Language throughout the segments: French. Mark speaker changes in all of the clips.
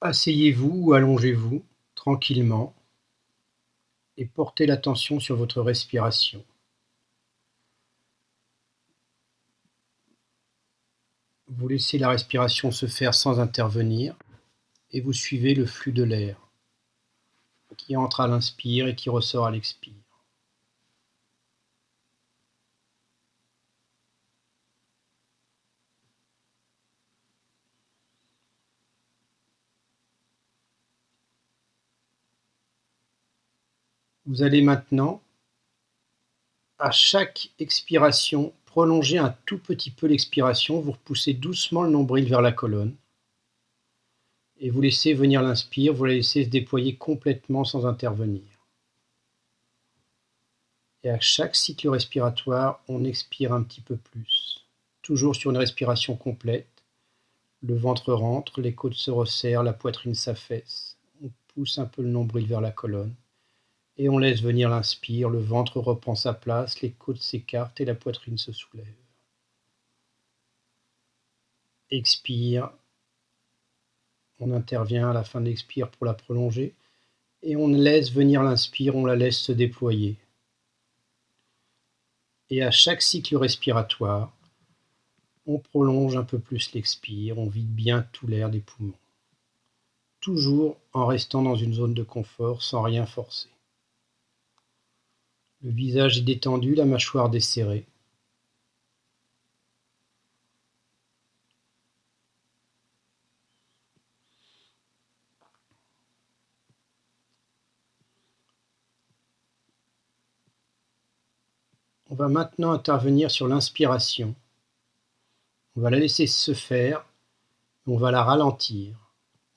Speaker 1: Asseyez-vous ou allongez-vous tranquillement et portez l'attention sur votre respiration. Vous laissez la respiration se faire sans intervenir et vous suivez le flux de l'air qui entre à l'inspire et qui ressort à l'expire. Vous allez maintenant, à chaque expiration, prolonger un tout petit peu l'expiration. Vous repoussez doucement le nombril vers la colonne. Et vous laissez venir l'inspire, vous la laissez se déployer complètement sans intervenir. Et à chaque cycle respiratoire, on expire un petit peu plus. Toujours sur une respiration complète. Le ventre rentre, les côtes se resserrent, la poitrine s'affaisse. On pousse un peu le nombril vers la colonne et on laisse venir l'inspire, le ventre reprend sa place, les côtes s'écartent et la poitrine se soulève. Expire, on intervient à la fin de l'expire pour la prolonger, et on laisse venir l'inspire, on la laisse se déployer. Et à chaque cycle respiratoire, on prolonge un peu plus l'expire, on vide bien tout l'air des poumons. Toujours en restant dans une zone de confort sans rien forcer. Le visage est détendu, la mâchoire desserrée. On va maintenant intervenir sur l'inspiration. On va la laisser se faire, on va la ralentir.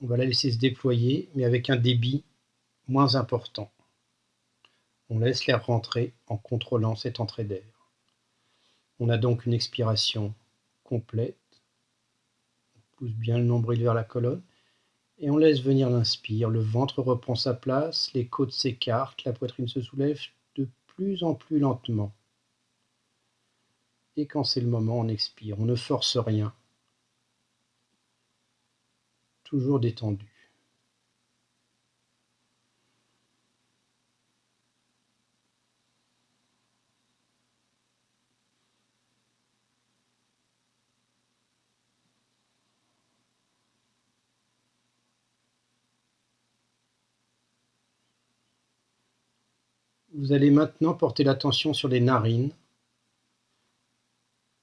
Speaker 1: On va la laisser se déployer, mais avec un débit moins important. On laisse l'air rentrer en contrôlant cette entrée d'air. On a donc une expiration complète. On pousse bien le nombril vers la colonne et on laisse venir l'inspire. Le ventre reprend sa place, les côtes s'écartent, la poitrine se soulève de plus en plus lentement. Et quand c'est le moment, on expire. On ne force rien. Toujours détendu. Vous allez maintenant porter l'attention sur les narines.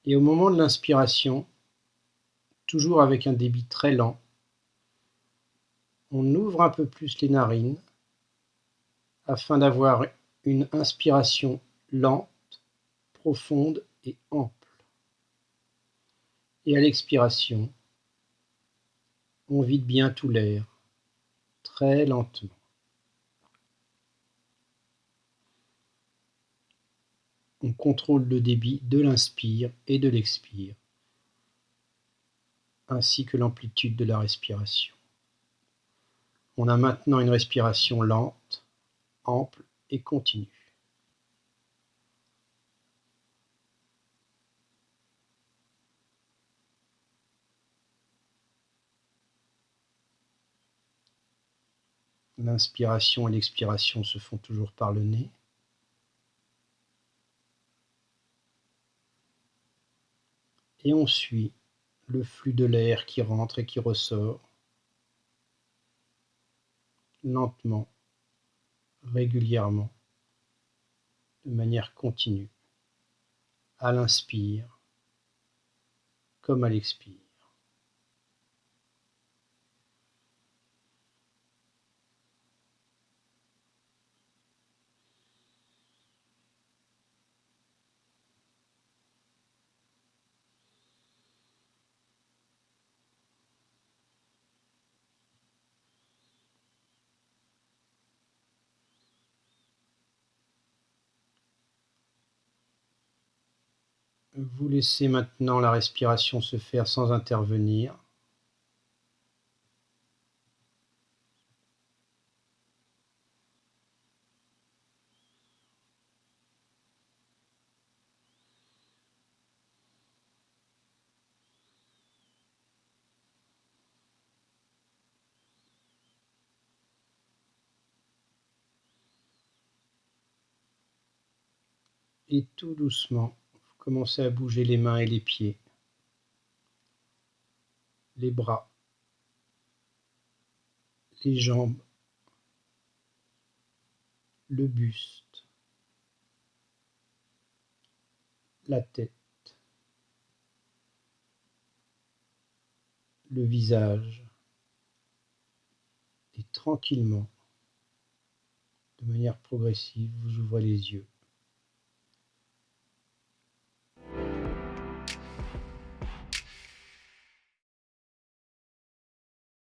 Speaker 1: Et au moment de l'inspiration, toujours avec un débit très lent, on ouvre un peu plus les narines afin d'avoir une inspiration lente, profonde et ample. Et à l'expiration, on vide bien tout l'air, très lentement. On contrôle le débit de l'inspire et de l'expire, ainsi que l'amplitude de la respiration. On a maintenant une respiration lente, ample et continue. L'inspiration et l'expiration se font toujours par le nez. Et on suit le flux de l'air qui rentre et qui ressort lentement, régulièrement, de manière continue, à l'inspire comme à l'expire. Vous laissez maintenant la respiration se faire sans intervenir. et tout doucement, commencez à bouger les mains et les pieds, les bras, les jambes, le buste, la tête, le visage, et tranquillement, de manière progressive, vous ouvrez les yeux.